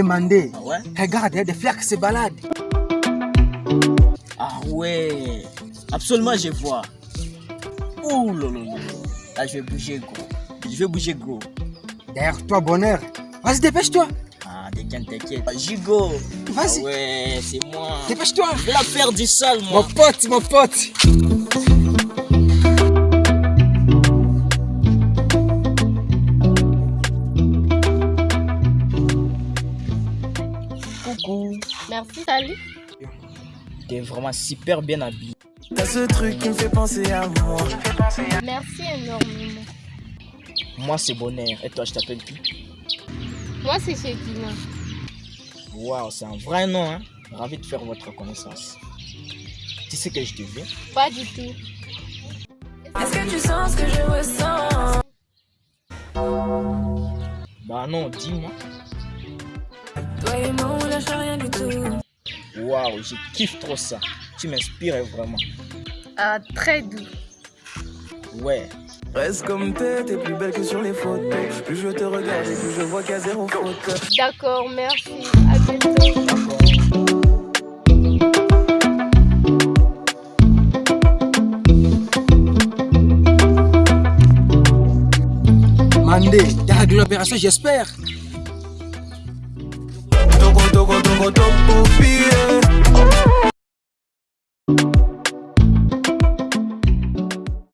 Mandé, Ah ouais? Regarde, il y a des fleurs qui se baladent. Ah ouais. Absolument, je vois. Ouh là là je vais bouger, gros. Je vais bouger, gros. Derrière toi, bonheur. Vas-y, dépêche-toi. Ah, t'inquiète, t'inquiète. Ah, Gigo. Ah Vas-y, ouais, c'est moi. dépêche-toi. Je vais la faire du sol, Mon moi. pote, mon pote. Merci, salut. T'es vraiment super bien habillé. T'as ce truc qui me fait penser à moi. Merci énormément. Moi, c'est Bonheur. Et toi, je t'appelle qui? Moi, c'est Shekina. Waouh, c'est un vrai nom, hein. Ravi de faire votre connaissance. Tu sais que je te veux? Pas du tout. Est-ce que tu sens ce que je ressens? Bah non, dis-moi. Toi et moi, on lâche rien du tout. Waouh, je kiffe trop ça. Tu m'inspires vraiment. Ah, très doux. Ouais. Reste comme t'es, t'es plus belle que sur les photos. Plus je te regarde et plus je vois qu'il y a zéro faute. D'accord, merci. À bientôt. Mandé, t'as réglé l'opération, j'espère. 都过，都过，都过。